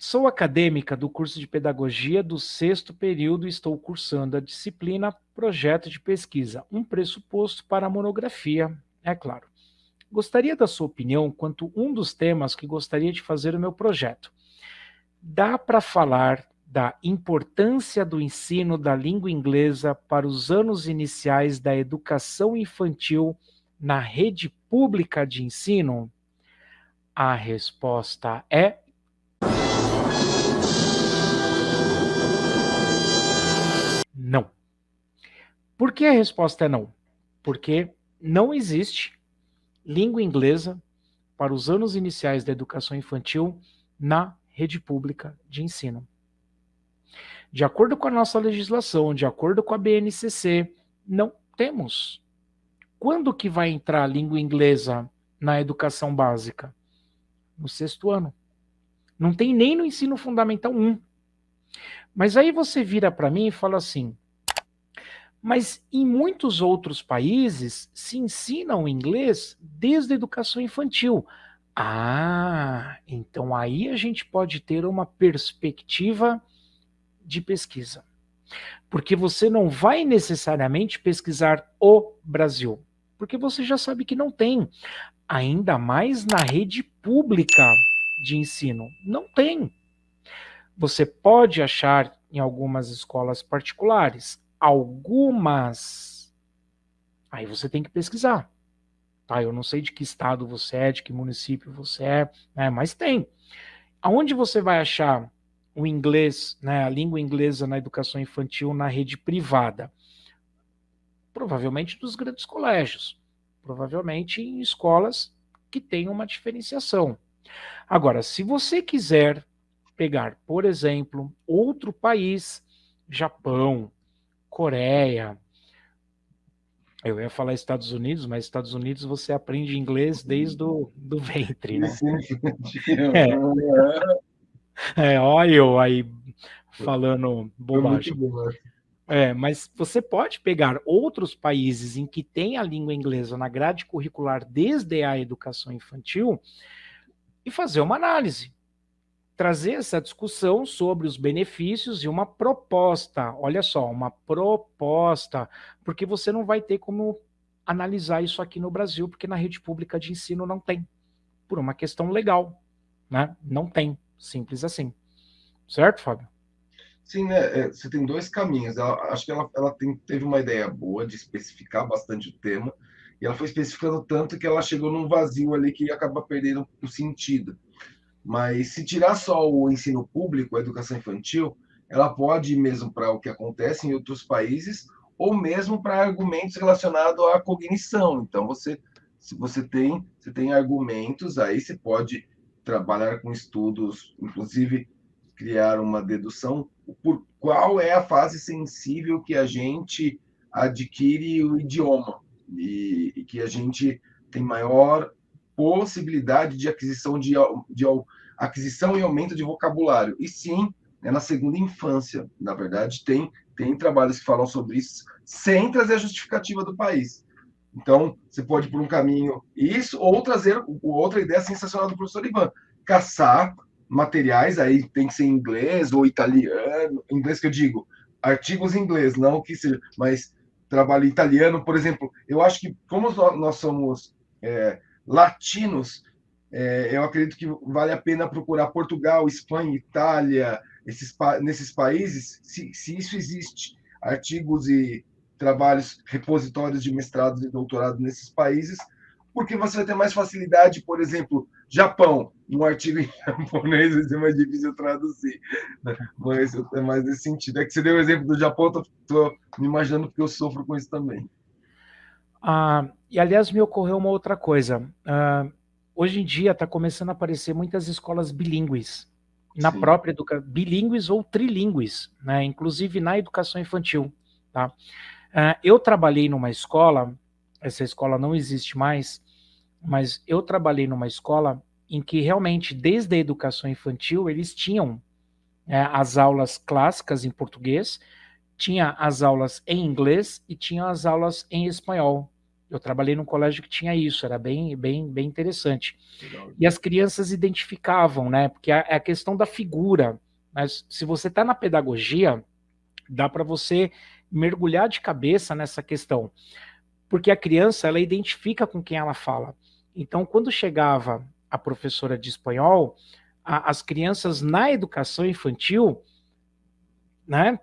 Sou acadêmica do curso de Pedagogia do sexto período e estou cursando a disciplina Projeto de Pesquisa, um pressuposto para a monografia, é claro. Gostaria da sua opinião quanto um dos temas que gostaria de fazer o meu projeto. Dá para falar da importância do ensino da língua inglesa para os anos iniciais da educação infantil na rede pública de ensino? A resposta é Por que a resposta é não? Porque não existe língua inglesa para os anos iniciais da educação infantil na rede pública de ensino. De acordo com a nossa legislação, de acordo com a BNCC, não temos. Quando que vai entrar a língua inglesa na educação básica? No sexto ano. Não tem nem no ensino fundamental 1. Mas aí você vira para mim e fala assim, mas em muitos outros países se ensina o inglês desde a educação infantil. Ah, então aí a gente pode ter uma perspectiva de pesquisa. Porque você não vai necessariamente pesquisar o Brasil, porque você já sabe que não tem. Ainda mais na rede pública de ensino. Não tem. Você pode achar em algumas escolas particulares, algumas, aí você tem que pesquisar. Tá? Eu não sei de que estado você é, de que município você é, né? mas tem. Aonde você vai achar o inglês, né, a língua inglesa na educação infantil na rede privada? Provavelmente dos grandes colégios, provavelmente em escolas que têm uma diferenciação. Agora, se você quiser pegar, por exemplo, outro país, Japão, Coreia. Eu ia falar Estados Unidos, mas Estados Unidos você aprende inglês desde o do ventre, né? É, é olha eu aí falando bobagem. É, mas você pode pegar outros países em que tem a língua inglesa na grade curricular desde a educação infantil e fazer uma análise trazer essa discussão sobre os benefícios e uma proposta. Olha só, uma proposta, porque você não vai ter como analisar isso aqui no Brasil, porque na rede pública de ensino não tem, por uma questão legal, né? Não tem, simples assim. Certo, Fábio? Sim, né? É, você tem dois caminhos. Ela, acho que ela, ela tem, teve uma ideia boa de especificar bastante o tema, e ela foi especificando tanto que ela chegou num vazio ali que acaba perdendo o sentido. Mas se tirar só o ensino público, a educação infantil, ela pode ir mesmo para o que acontece em outros países, ou mesmo para argumentos relacionados à cognição. Então, você, se você tem, você tem argumentos, aí você pode trabalhar com estudos, inclusive criar uma dedução por qual é a fase sensível que a gente adquire o idioma e, e que a gente tem maior possibilidade de aquisição de, de aquisição e aumento de vocabulário. E sim, é na segunda infância. Na verdade, tem, tem trabalhos que falam sobre isso, sem trazer a justificativa do país. Então, você pode ir por um caminho isso, ou trazer outra ideia sensacional do professor Ivan, caçar materiais, aí tem que ser inglês ou italiano, inglês que eu digo, artigos em inglês, não que seja, mas trabalho italiano, por exemplo, eu acho que como nós somos é, latinos, é, eu acredito que vale a pena procurar Portugal, Espanha, Itália, esses, nesses países, se, se isso existe, artigos e trabalhos, repositórios de mestrado e doutorado nesses países, porque você vai ter mais facilidade, por exemplo, Japão, um artigo em japonês vai ser mais difícil traduzir, né? mas é mais nesse sentido. É que você deu o exemplo do Japão, estou me imaginando porque eu sofro com isso também. Ah, e aliás, me ocorreu uma outra coisa. Ah, hoje em dia está começando a aparecer muitas escolas bilíngues, na Sim. própria educação, bilíngues ou trilíngues, né? inclusive na educação infantil. Tá? Ah, eu trabalhei numa escola, essa escola não existe mais, mas eu trabalhei numa escola em que realmente, desde a educação infantil, eles tinham é, as aulas clássicas em português, tinha as aulas em inglês e tinha as aulas em espanhol. Eu trabalhei num colégio que tinha isso, era bem, bem, bem interessante. Legal. E as crianças identificavam, né? Porque é a questão da figura. Mas se você está na pedagogia, dá para você mergulhar de cabeça nessa questão. Porque a criança, ela identifica com quem ela fala. Então, quando chegava a professora de espanhol, a, as crianças na educação infantil, né,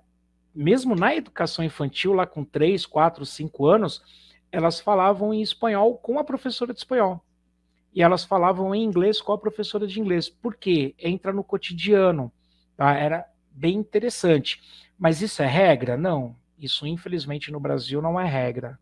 mesmo na educação infantil, lá com 3, 4, 5 anos, elas falavam em espanhol com a professora de espanhol. E elas falavam em inglês com a professora de inglês. Por quê? Entra no cotidiano. Tá? Era bem interessante. Mas isso é regra? Não. Isso, infelizmente, no Brasil não é regra.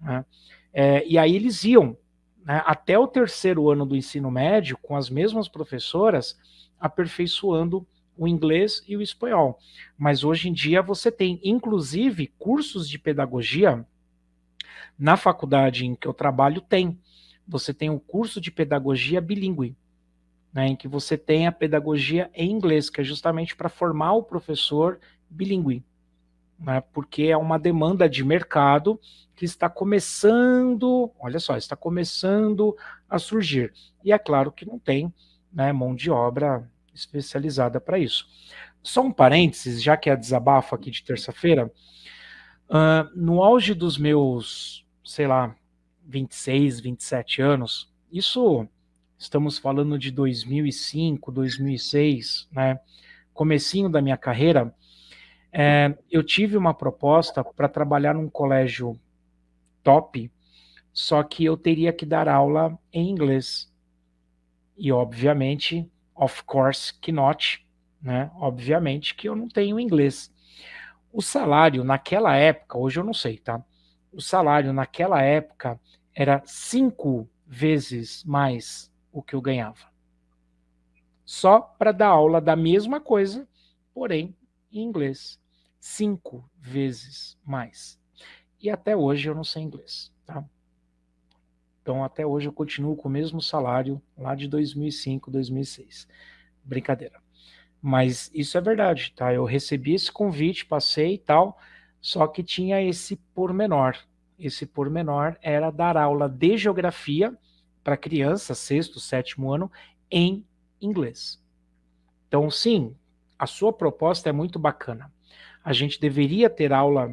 Né? É, e aí eles iam né, até o terceiro ano do ensino médio com as mesmas professoras, aperfeiçoando o inglês e o espanhol. Mas hoje em dia você tem, inclusive, cursos de pedagogia na faculdade em que eu trabalho tem. Você tem o um curso de pedagogia bilíngue, né, em que você tem a pedagogia em inglês, que é justamente para formar o professor bilíngue, né, porque é uma demanda de mercado que está começando, olha só, está começando a surgir. E é claro que não tem né, mão de obra especializada para isso. Só um parênteses, já que é desabafo aqui de terça-feira, uh, no auge dos meus, sei lá, 26, 27 anos, isso estamos falando de 2005, 2006, né, comecinho da minha carreira, é, eu tive uma proposta para trabalhar num colégio top, só que eu teria que dar aula em inglês. E, obviamente, of course que not, né? Obviamente que eu não tenho inglês. O salário naquela época, hoje eu não sei, tá? O salário naquela época era cinco vezes mais o que eu ganhava. Só para dar aula da mesma coisa, porém em inglês. Cinco vezes mais. E até hoje eu não sei inglês, tá? Então, até hoje eu continuo com o mesmo salário lá de 2005, 2006. Brincadeira. Mas isso é verdade, tá? Eu recebi esse convite, passei e tal, só que tinha esse pormenor. Esse pormenor era dar aula de geografia para criança, sexto, sétimo ano, em inglês. Então, sim, a sua proposta é muito bacana. A gente deveria ter aula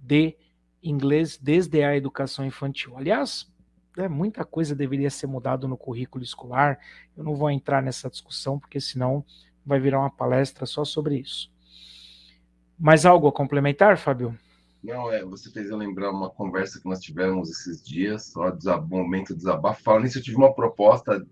de inglês desde a educação infantil. Aliás, né, muita coisa deveria ser mudada no currículo escolar. Eu não vou entrar nessa discussão, porque senão vai virar uma palestra só sobre isso. Mais algo a complementar, Fábio? Não, é, você fez eu lembrar uma conversa que nós tivemos esses dias, só um momento de desabafo. Falando nisso, eu tive uma proposta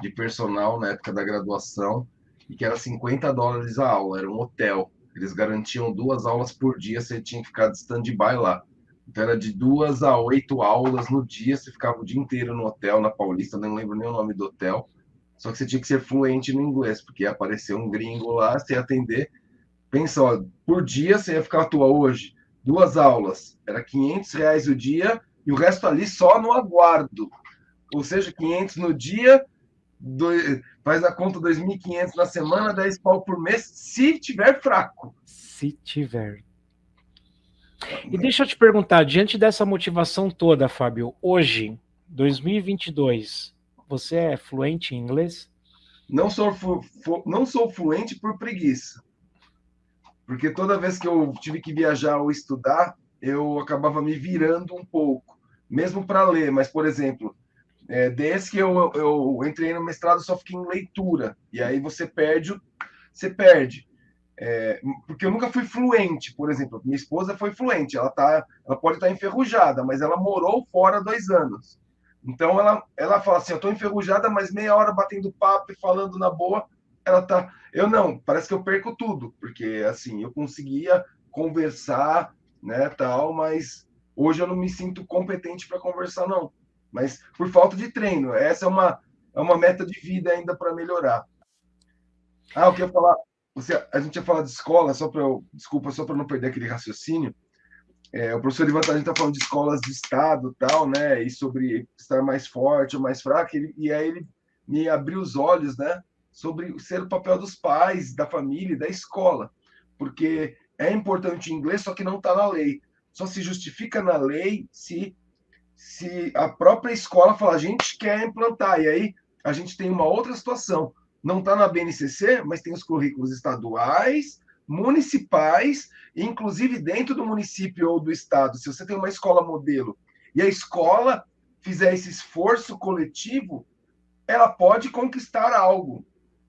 de personal na época da graduação, e que era 50 dólares a aula, era um hotel. Eles garantiam duas aulas por dia, você tinha que ficar de stand-by lá. Então era de duas a oito aulas no dia, você ficava o dia inteiro no hotel, na Paulista, não lembro nem o nome do hotel. Só que você tinha que ser fluente no inglês, porque ia aparecer um gringo lá, você ia atender. Pensa, ó, por dia você ia ficar à toa hoje, duas aulas, era 500 reais o dia e o resto ali só no aguardo. Ou seja, 500 no dia, dois, faz a conta 2.500 na semana, 10 pau por mês, se tiver fraco. Se tiver. E deixa eu te perguntar, diante dessa motivação toda, Fábio, hoje, 2022, você é fluente em inglês? Não sou, não sou fluente por preguiça. Porque toda vez que eu tive que viajar ou estudar, eu acabava me virando um pouco, mesmo para ler. Mas, por exemplo, é, desde que eu, eu entrei no mestrado, só fiquei em leitura. E aí você perde, você perde. É, porque eu nunca fui fluente, por exemplo. Minha esposa foi fluente, ela, tá, ela pode estar tá enferrujada, mas ela morou fora dois anos. Então ela, ela fala assim: Eu estou enferrujada, mas meia hora batendo papo e falando na boa, ela tá. Eu não, parece que eu perco tudo, porque assim, eu conseguia conversar, né, tal, mas hoje eu não me sinto competente para conversar, não. Mas por falta de treino, essa é uma, é uma meta de vida ainda para melhorar. Ah, eu queria falar você, a gente ia falar de escola, só para desculpa, só para não perder aquele raciocínio. É, o professor Ivan gente está falando de escolas de estado, tal, né? E sobre estar mais forte ou mais fraco. Ele, e aí ele me abriu os olhos, né? Sobre ser o papel dos pais, da família, da escola, porque é importante o inglês, só que não está na lei. Só se justifica na lei se se a própria escola falar, a gente quer implantar, e aí a gente tem uma outra situação. Não está na BNCC, mas tem os currículos estaduais, municipais, inclusive dentro do município ou do estado. Se você tem uma escola modelo e a escola fizer esse esforço coletivo, ela pode conquistar algo.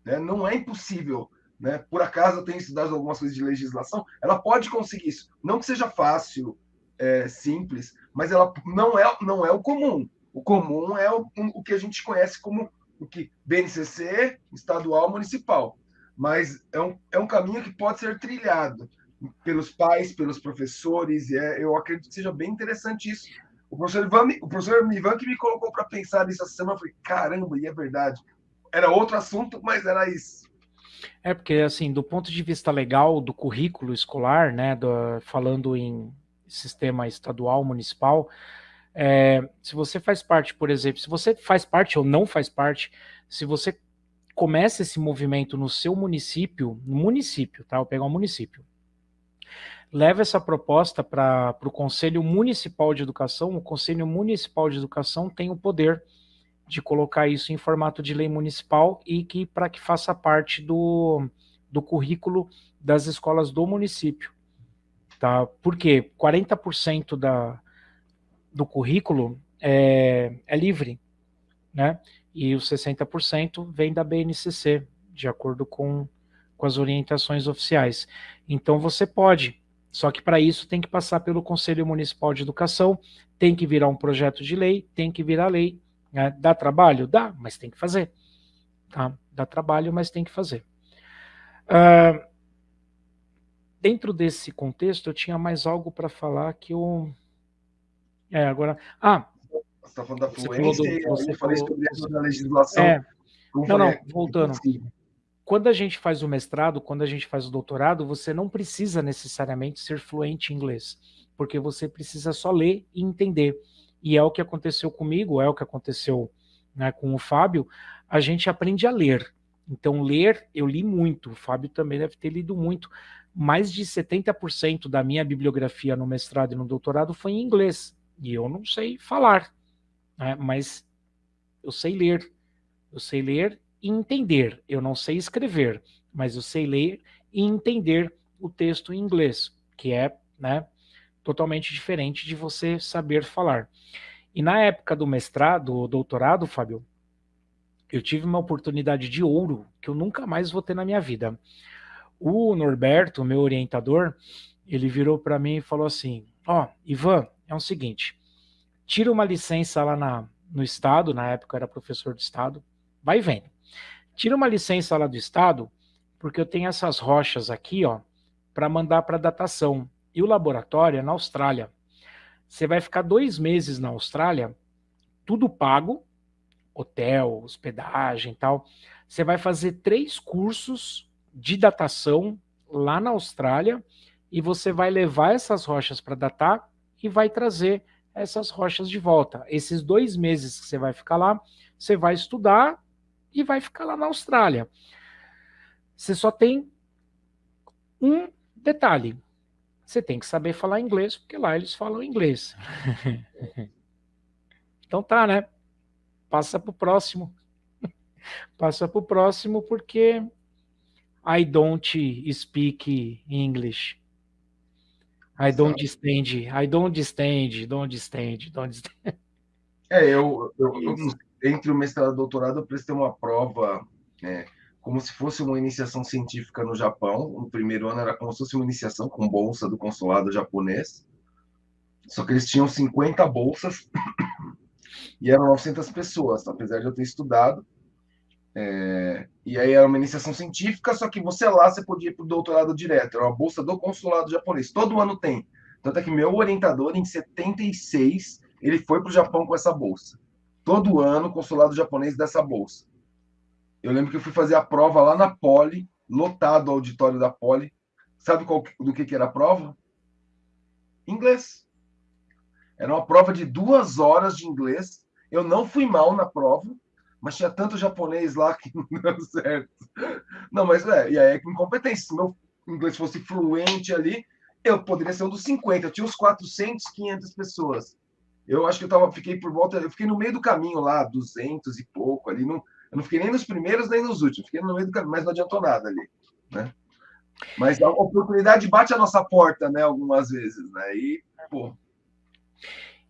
Né? Não é impossível. Né? Por acaso eu tenho estudado algumas coisas de legislação, ela pode conseguir isso. Não que seja fácil, é, simples, mas ela não é, não é o comum. O comum é o, o que a gente conhece como o que BNCC, estadual, municipal. Mas é um, é um caminho que pode ser trilhado pelos pais, pelos professores, e é, eu acredito que seja bem interessante isso. O professor Ivan, o professor Ivan que me colocou para pensar nisso essa semana, eu falei, caramba, e é verdade. Era outro assunto, mas era isso. É porque, assim, do ponto de vista legal do currículo escolar, né, do, falando em sistema estadual, municipal, é, se você faz parte, por exemplo, se você faz parte ou não faz parte, se você começa esse movimento no seu município, no município, tá? Vou pegar um município. Leva essa proposta para o Conselho Municipal de Educação. O Conselho Municipal de Educação tem o poder de colocar isso em formato de lei municipal e que para que faça parte do, do currículo das escolas do município. Tá? Porque 40% da, do currículo é, é livre, né? E os 60% vem da BNCC, de acordo com, com as orientações oficiais. Então você pode, só que para isso tem que passar pelo Conselho Municipal de Educação, tem que virar um projeto de lei, tem que virar lei. Né? Dá trabalho? Dá, mas tem que fazer. Tá? Dá trabalho, mas tem que fazer. Uh, dentro desse contexto, eu tinha mais algo para falar que eu. É, agora. Ah! Você está falando da fluência, do, você falou sobre a legislação. É, não, não, voltando. Quando a gente faz o mestrado, quando a gente faz o doutorado, você não precisa necessariamente ser fluente em inglês, porque você precisa só ler e entender. E é o que aconteceu comigo, é o que aconteceu né, com o Fábio. A gente aprende a ler. Então, ler, eu li muito. O Fábio também deve ter lido muito mais de 70% da minha bibliografia no mestrado e no doutorado foi em inglês. E eu não sei falar, né? mas eu sei ler. Eu sei ler e entender. Eu não sei escrever, mas eu sei ler e entender o texto em inglês, que é né, totalmente diferente de você saber falar. E na época do mestrado, doutorado, Fábio, eu tive uma oportunidade de ouro que eu nunca mais vou ter na minha vida. O Norberto, meu orientador, ele virou para mim e falou assim: Ó, oh, Ivan, é o seguinte, tira uma licença lá na, no Estado, na época era professor do Estado, vai vendo. Tira uma licença lá do Estado, porque eu tenho essas rochas aqui, ó, para mandar para datação. E o laboratório é na Austrália. Você vai ficar dois meses na Austrália, tudo pago, hotel, hospedagem e tal. Você vai fazer três cursos de datação lá na Austrália e você vai levar essas rochas para datar e vai trazer essas rochas de volta. Esses dois meses que você vai ficar lá, você vai estudar e vai ficar lá na Austrália. Você só tem um detalhe. Você tem que saber falar inglês, porque lá eles falam inglês. então tá, né? Passa para o próximo. Passa para o próximo, porque I don't speak English. I don't stand, I don't stand, don't stand, don't stand. É, eu, eu, eu entre o mestrado e o doutorado, eu prestei uma prova é, como se fosse uma iniciação científica no Japão. No primeiro ano era como se fosse uma iniciação com bolsa do consulado japonês. Só que eles tinham 50 bolsas e eram 900 pessoas, apesar de eu ter estudado. É, e aí era uma iniciação científica, só que você lá você podia ir para o doutorado direto, era uma bolsa do consulado japonês. Todo ano tem. Tanto é que meu orientador, em 76, ele foi para o Japão com essa bolsa. Todo ano, o consulado japonês dessa bolsa. Eu lembro que eu fui fazer a prova lá na Poli, lotado o auditório da Poli. Sabe qual, do que, que era a prova? Inglês. Era uma prova de duas horas de inglês. Eu não fui mal na prova, mas tinha tanto japonês lá que não deu certo. Não, mas é, e aí é incompetência. Se meu inglês fosse fluente ali, eu poderia ser um dos 50. Eu tinha uns 400, 500 pessoas. Eu acho que eu tava, fiquei por volta, eu fiquei no meio do caminho lá, 200 e pouco ali, não, eu não fiquei nem nos primeiros nem nos últimos, fiquei no meio do caminho, mas não adiantou nada ali, né? Mas a oportunidade bate a nossa porta, né, algumas vezes, né? E, pô.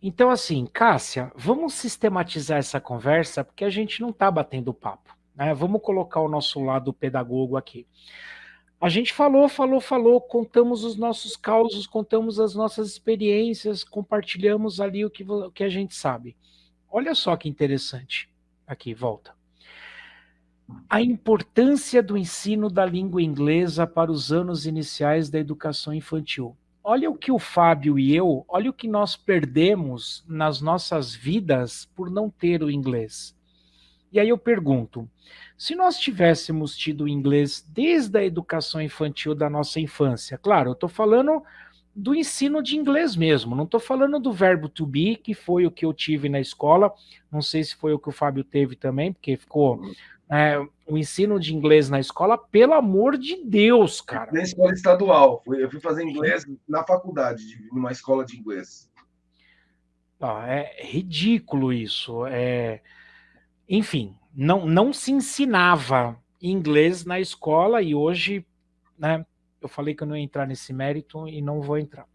Então, assim, Cássia, vamos sistematizar essa conversa, porque a gente não está batendo papo. Né? Vamos colocar o nosso lado pedagogo aqui. A gente falou, falou, falou, contamos os nossos causos, contamos as nossas experiências, compartilhamos ali o que, o que a gente sabe. Olha só que interessante. Aqui, volta. A importância do ensino da língua inglesa para os anos iniciais da educação infantil. Olha o que o Fábio e eu, olha o que nós perdemos nas nossas vidas por não ter o inglês. E aí eu pergunto, se nós tivéssemos tido inglês desde a educação infantil da nossa infância, claro, eu estou falando do ensino de inglês mesmo, não estou falando do verbo to be, que foi o que eu tive na escola, não sei se foi o que o Fábio teve também, porque ficou é, o ensino de inglês na escola, pelo amor de Deus, cara. Na escola estadual, eu fui fazer inglês na faculdade, numa escola de inglês. Ah, é ridículo isso, é enfim, não, não se ensinava inglês na escola e hoje, né, eu falei que eu não ia entrar nesse mérito e não vou entrar.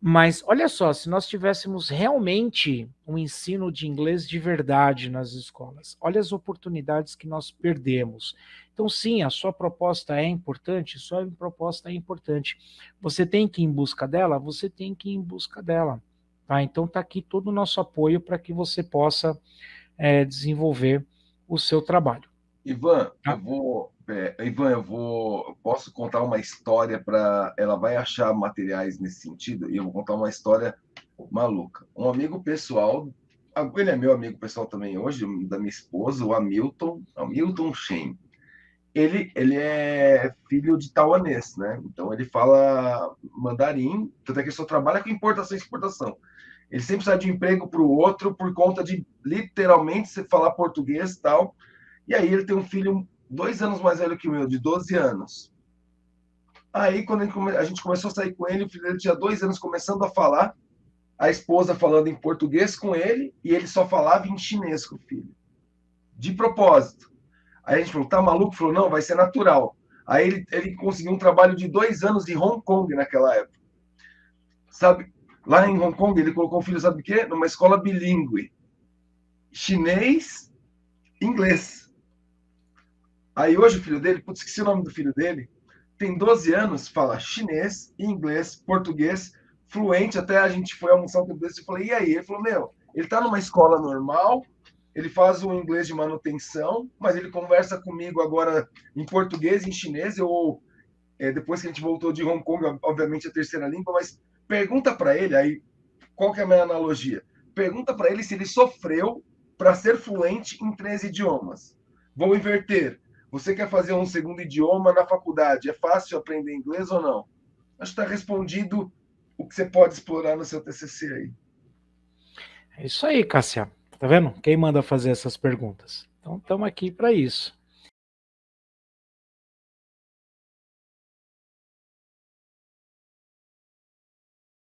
Mas olha só, se nós tivéssemos realmente um ensino de inglês de verdade nas escolas, olha as oportunidades que nós perdemos. Então, sim, a sua proposta é importante, sua proposta é importante. Você tem que ir em busca dela? Você tem que ir em busca dela. Tá? Então, está aqui todo o nosso apoio para que você possa é, desenvolver o seu trabalho. Ivan, tá? eu vou, é, Ivan, eu vou, posso contar uma história para, ela vai achar materiais nesse sentido e eu vou contar uma história maluca. Um amigo pessoal, ele é meu amigo pessoal também hoje, da minha esposa, o Hamilton, Hamilton Shen. Ele, ele é filho de taiwanês, né? Então ele fala mandarim, tanto é que ele só trabalha com importação e exportação. Ele sempre sai de um emprego para o outro por conta de literalmente você falar português e tal. E aí ele tem um filho dois anos mais velho que o meu, de 12 anos. Aí, quando a gente começou a sair com ele, o filho dele tinha dois anos começando a falar, a esposa falando em português com ele, e ele só falava em chinês com o filho. De propósito. Aí a gente falou, tá maluco? Falou, não, vai ser natural. Aí ele, ele conseguiu um trabalho de dois anos em Hong Kong naquela época. Sabe? Lá em Hong Kong, ele colocou o filho, sabe o quê? Numa escola bilíngue. Chinês, inglês. Aí hoje o filho dele, putz, esqueci o nome do filho dele, tem 12 anos, fala chinês, inglês, português, fluente. Até a gente foi almoçar um desse e falei, e aí? Ele falou, meu, ele tá numa escola normal, ele faz o inglês de manutenção, mas ele conversa comigo agora em português, em chinês, ou é, depois que a gente voltou de Hong Kong, obviamente a terceira língua, mas Pergunta para ele aí, qual que é a minha analogia? Pergunta para ele se ele sofreu para ser fluente em três idiomas. Vou inverter. Você quer fazer um segundo idioma na faculdade? É fácil aprender inglês ou não? Acho que está respondido o que você pode explorar no seu TCC aí. É isso aí, Cássia. Tá vendo? Quem manda fazer essas perguntas? Então, estamos aqui para isso.